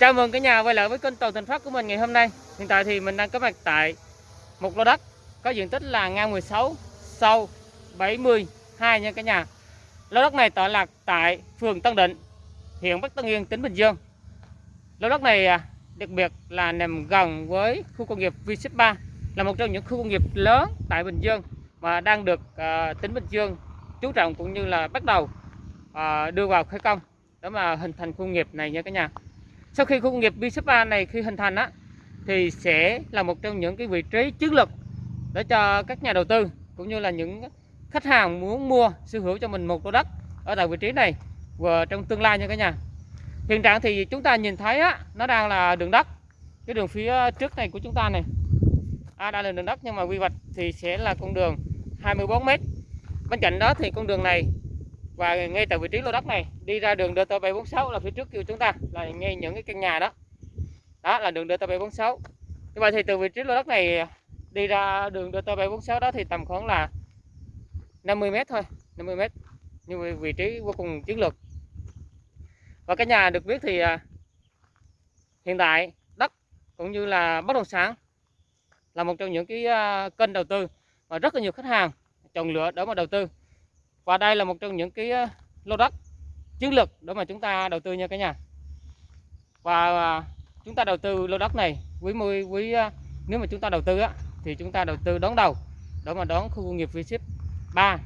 Chào mừng cả nhà quay lại với kênh Toàn Thành Phát của mình ngày hôm nay. Hiện tại thì mình đang có mặt tại một lô đất có diện tích là ngang 16, sâu 72 nha cả nhà. Lô đất này tọa lạc tại phường Tân Định, huyện Bắc Tân Yên, tỉnh Bình Dương. Lô đất này à, đặc biệt là nằm gần với khu công nghiệp v 3 là một trong những khu công nghiệp lớn tại Bình Dương mà đang được uh, tỉnh Bình Dương chú trọng cũng như là bắt đầu uh, đưa vào khởi công để mà hình thành khu công nghiệp này nha cả nhà sau khi khu công nghiệp B3 này khi hình thành á thì sẽ là một trong những cái vị trí chiến lược để cho các nhà đầu tư cũng như là những khách hàng muốn mua sở hữu cho mình một lô đất ở tại vị trí này và trong tương lai nha cả nhà. Hiện trạng thì chúng ta nhìn thấy á nó đang là đường đất. Cái đường phía trước này của chúng ta này. À, đang là đường đất nhưng mà quy hoạch thì sẽ là con đường 24 m bên cạnh đó thì con đường này và ngay tại vị trí lô đất này, đi ra đường DT746 là phía trước của chúng ta, là ngay những cái căn nhà đó. Đó là đường DT746 như vậy thì từ vị trí lô đất này đi ra đường DT746 đó thì tầm khoảng là 50m thôi 50m như vị trí vô cùng chiến lược. Và cái nhà được biết thì à, hiện tại đất cũng như là bất động sản là một trong những cái à, kênh đầu tư mà rất là nhiều khách hàng chọn lựa để mà đầu tư và đây là một trong những cái ờ, lô đất chiến lược để mà chúng ta đầu tư nha cả nhà. Và ờ, chúng ta đầu tư lô đất này quý mươi quý ờ, nếu mà chúng ta đầu tư á, thì chúng ta đầu tư đón đầu để mà đón khu công nghiệp V-Ship 3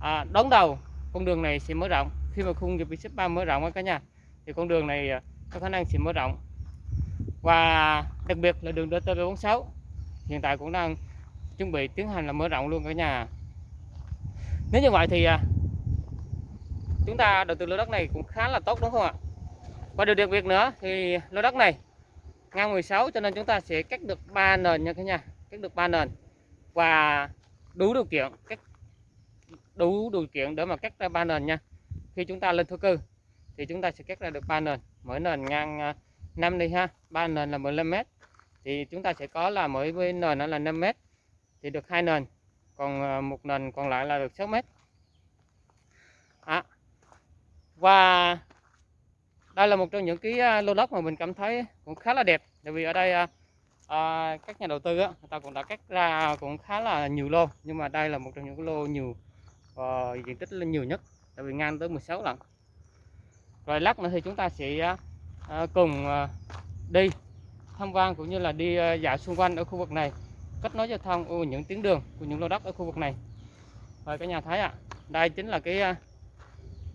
à, đón đầu con đường này sẽ mở rộng. Khi mà khu công nghiệp V-Ship 3 mở rộng cả nhà thì con đường này có khả năng sẽ mở rộng. Và đặc biệt là đường DT46 hiện tại cũng đang chuẩn bị tiến hành là mở rộng luôn cả nhà nếu như vậy thì à, chúng ta đầu tư lô đất này cũng khá là tốt, đúng không ạ? Và điều đặc biệt nữa thì lô đất này ngang 16 cho nên chúng ta sẽ cắt được 3 nền nha cả nhà, cắt được 3 nền. Và đủ điều kiện cắt, đủ điều kiện để mà cắt ra 3 nền nha. Khi chúng ta lên thổ cư thì chúng ta sẽ cắt ra được 3 nền. Mỗi nền ngang à, 5 đi ha 3 nền là 15m thì chúng ta sẽ có là mỗi nền nó là 5m thì được hai nền còn ờ, một nền còn lại là được 6 mét. À. và đây là một trong những cái ờ, lô đất mà mình cảm thấy cũng khá là đẹp. Tại vì ở đây à, các nhà đầu tư á, người ta cũng đã cắt ra cũng khá là nhiều lô nhưng mà đây là một trong những cái lô nhiều uh, diện tích lên nhiều nhất tại vì ngang tới 16 lần. Rồi lát nữa thì chúng ta sẽ uh, cùng uh, đi tham quan cũng như là đi uh, dạo xung quanh ở khu vực này kết nối giao thông của những tuyến đường của những lô đất ở khu vực này. Rồi cả nhà thấy ạ à, đây chính là cái à,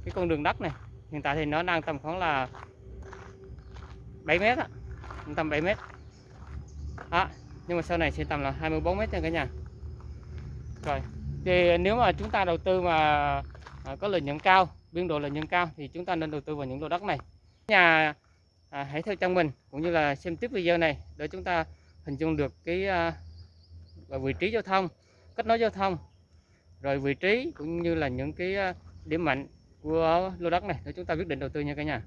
cái con đường đất này. Hiện tại thì nó đang tầm khoảng là 7 mét ạ tầm 7 mét. À, nhưng mà sau này sẽ tầm là 24 mét nha cả nhà. Rồi thì nếu mà chúng ta đầu tư mà à, có lợi nhuận cao biên độ lợi nhuận cao thì chúng ta nên đầu tư vào những lô đất này. Nhà à, hãy theo chân mình cũng như là xem tiếp video này để chúng ta hình dung được cái à, và vị trí giao thông, kết nối giao thông. Rồi vị trí cũng như là những cái à, điểm mạnh của lô đất này, để chúng ta quyết định đầu tư nha cả nhà.